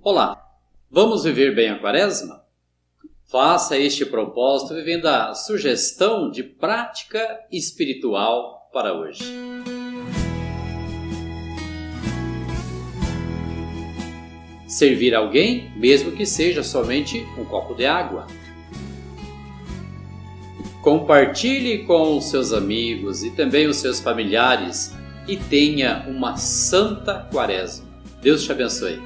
Olá, vamos viver bem a quaresma? Faça este propósito vivendo a sugestão de prática espiritual para hoje. Servir alguém, mesmo que seja somente um copo de água. Compartilhe com os seus amigos e também os seus familiares e tenha uma santa quaresma. Deus te abençoe.